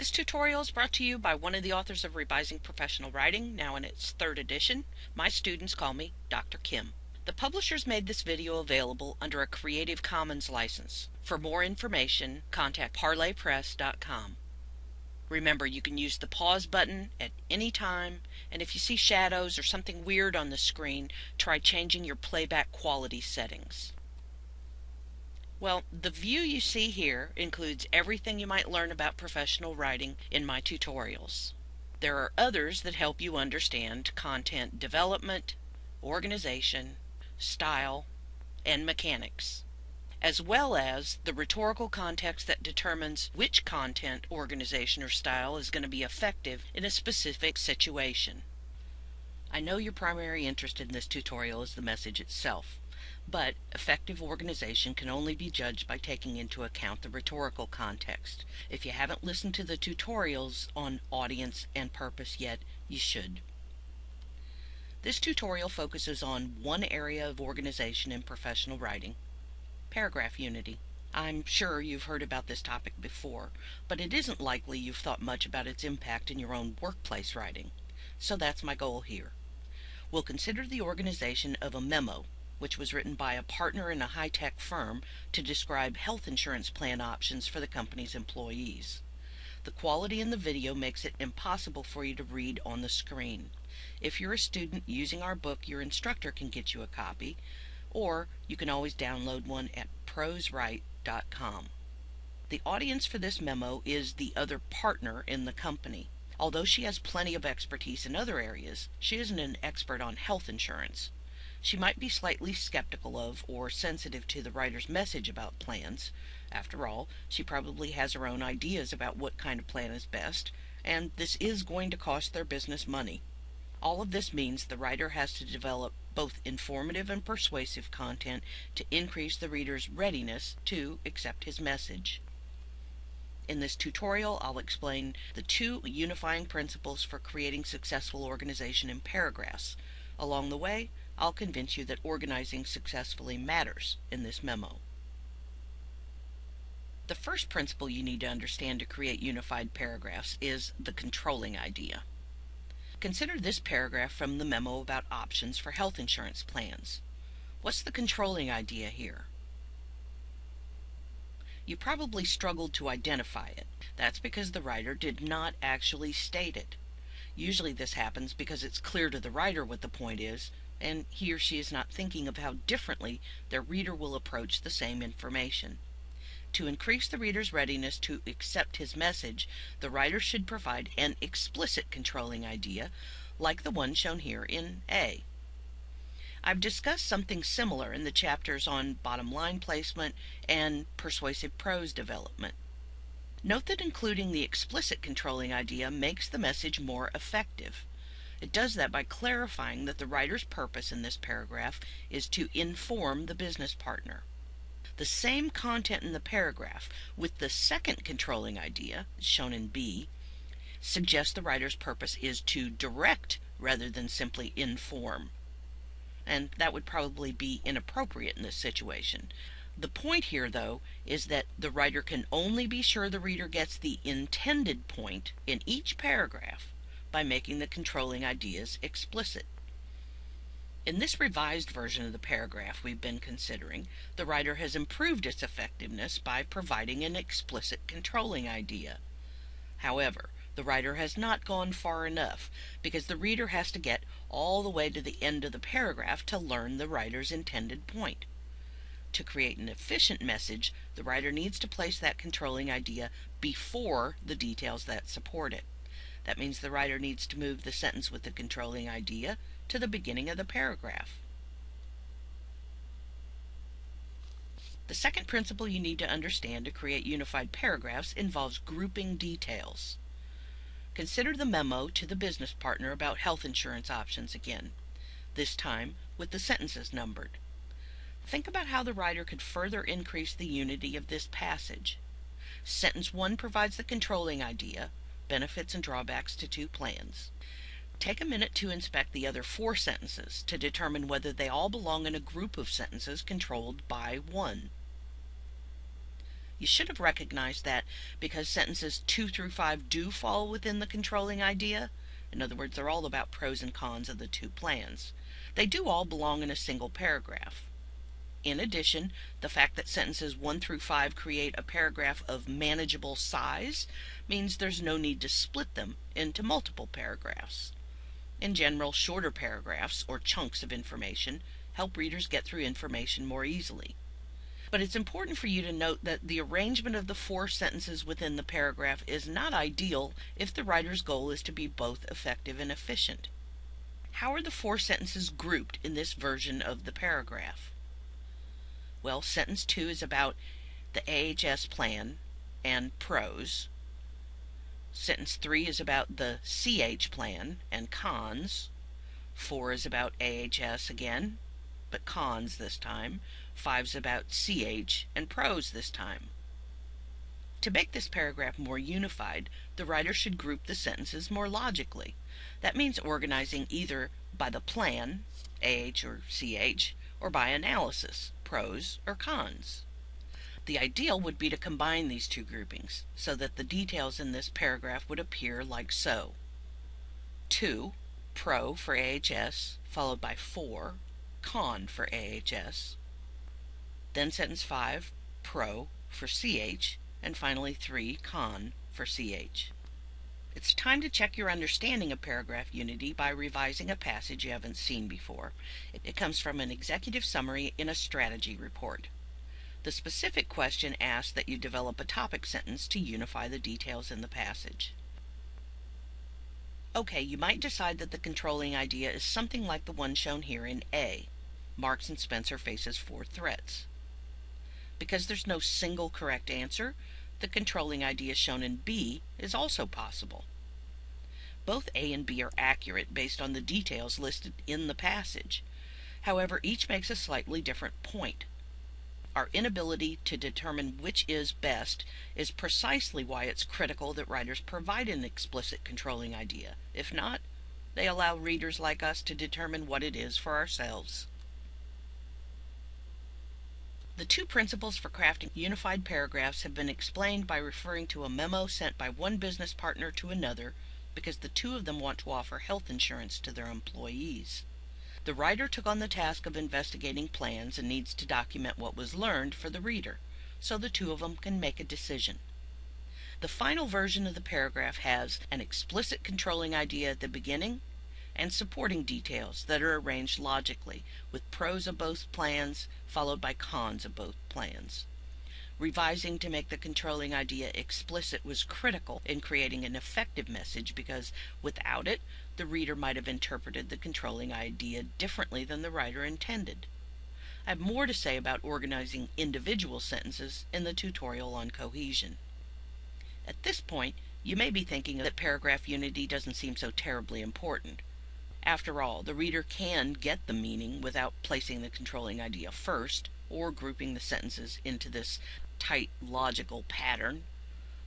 This tutorial is brought to you by one of the authors of Revising Professional Writing, now in its third edition. My students call me Dr. Kim. The publishers made this video available under a Creative Commons license. For more information, contact parlorpress.com. Remember, you can use the pause button at any time, and if you see shadows or something weird on the screen, try changing your playback quality settings. Well, the view you see here includes everything you might learn about professional writing in my tutorials. There are others that help you understand content development, organization, style, and mechanics, as well as the rhetorical context that determines which content, organization, or style is going to be effective in a specific situation. I know your primary interest in this tutorial is the message itself. But effective organization can only be judged by taking into account the rhetorical context. If you haven't listened to the tutorials on audience and purpose yet, you should. This tutorial focuses on one area of organization in professional writing, paragraph unity. I'm sure you've heard about this topic before, but it isn't likely you've thought much about its impact in your own workplace writing. So that's my goal here. We'll consider the organization of a memo which was written by a partner in a high tech firm to describe health insurance plan options for the company's employees. The quality in the video makes it impossible for you to read on the screen. If you're a student using our book, your instructor can get you a copy, or you can always download one at proswrite.com. The audience for this memo is the other partner in the company. Although she has plenty of expertise in other areas, she isn't an expert on health insurance. She might be slightly skeptical of or sensitive to the writer's message about plans. After all, she probably has her own ideas about what kind of plan is best, and this is going to cost their business money. All of this means the writer has to develop both informative and persuasive content to increase the reader's readiness to accept his message. In this tutorial, I'll explain the two unifying principles for creating successful organization in paragraphs. Along the way, I'll convince you that organizing successfully matters in this memo. The first principle you need to understand to create unified paragraphs is the controlling idea. Consider this paragraph from the memo about options for health insurance plans. What's the controlling idea here? You probably struggled to identify it. That's because the writer did not actually state it. Usually this happens because it's clear to the writer what the point is, and he or she is not thinking of how differently their reader will approach the same information. To increase the reader's readiness to accept his message, the writer should provide an explicit controlling idea, like the one shown here in A. I've discussed something similar in the chapters on bottom line placement and persuasive prose development. Note that including the explicit controlling idea makes the message more effective. It does that by clarifying that the writer's purpose in this paragraph is to inform the business partner. The same content in the paragraph, with the second controlling idea, shown in B, suggests the writer's purpose is to direct rather than simply inform. And that would probably be inappropriate in this situation. The point here, though, is that the writer can only be sure the reader gets the intended point in each paragraph by making the controlling ideas explicit. In this revised version of the paragraph we've been considering, the writer has improved its effectiveness by providing an explicit controlling idea. However, the writer has not gone far enough because the reader has to get all the way to the end of the paragraph to learn the writer's intended point. To create an efficient message, the writer needs to place that controlling idea before the details that support it. That means the writer needs to move the sentence with the controlling idea to the beginning of the paragraph. The second principle you need to understand to create unified paragraphs involves grouping details. Consider the memo to the business partner about health insurance options again, this time with the sentences numbered. Think about how the writer could further increase the unity of this passage. Sentence 1 provides the controlling idea, benefits and drawbacks to two plans. Take a minute to inspect the other four sentences to determine whether they all belong in a group of sentences controlled by 1. You should have recognized that because sentences 2 through 5 do fall within the controlling idea, in other words, they're all about pros and cons of the two plans, they do all belong in a single paragraph. In addition, the fact that sentences 1 through 5 create a paragraph of manageable size means there's no need to split them into multiple paragraphs. In general, shorter paragraphs, or chunks of information, help readers get through information more easily. But it's important for you to note that the arrangement of the four sentences within the paragraph is not ideal if the writer's goal is to be both effective and efficient. How are the four sentences grouped in this version of the paragraph? Well, sentence 2 is about the AHS plan and pros. Sentence 3 is about the CH plan and cons. 4 is about AHS again, but cons this time. 5 is about CH and pros this time. To make this paragraph more unified, the writer should group the sentences more logically. That means organizing either by the plan, AH or CH, or by analysis, pros or cons. The ideal would be to combine these two groupings so that the details in this paragraph would appear like so. 2. Pro for AHS, followed by 4. Con for AHS. Then sentence 5. Pro for CH, and finally 3. Con for CH. It's time to check your understanding of paragraph unity by revising a passage you haven't seen before. It, comes from an executive summary in a strategy report. The specific question asks that you develop a topic sentence to unify the details in the passage. Okay, you might decide that the controlling idea is something like the one shown here in A. Marks and Spencer faces four threats. Because there's no single correct answer, the controlling idea shown in B is also possible. Both A and B are accurate based on the details listed in the passage. However, each makes a slightly different point. Our inability to determine which is best is precisely why it's critical that writers provide an explicit controlling idea. If not, they allow readers like us to determine what it is for ourselves. The two principles for crafting unified paragraphs have been explained by referring to a memo sent by one business partner to another because the two of them want to offer health insurance to their employees. The writer took on the task of investigating plans and needs to document what was learned for the reader, so the two of them can make a decision. The final version of the paragraph has an explicit controlling idea at the beginning and supporting details that are arranged logically, with pros of both plans followed by cons of both plans. Revising to make the controlling idea explicit was critical in creating an effective message because without it, the reader might have interpreted the controlling idea differently than the writer intended. I have more to say about organizing individual sentences in the tutorial on cohesion. At this point, you may be thinking that paragraph unity doesn't seem so terribly important. After all, the reader can get the meaning without placing the controlling idea first or grouping the sentences into this tight logical pattern.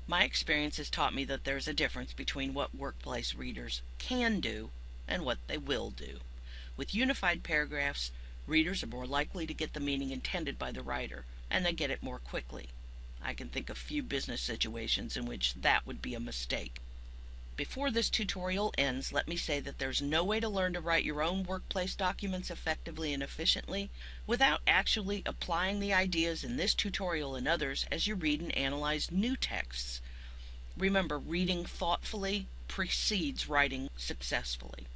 My experience has taught me that there's a difference between what workplace readers can do and what they will do. With unified paragraphs, readers are more likely to get the meaning intended by the writer, and they get it more quickly. I can think of few business situations in which that would be a mistake. Before this tutorial ends, let me say that there's no way to learn to write your own workplace documents effectively and efficiently without actually applying the ideas in this tutorial and others as you read and analyze new texts. Remember, reading thoughtfully precedes writing successfully.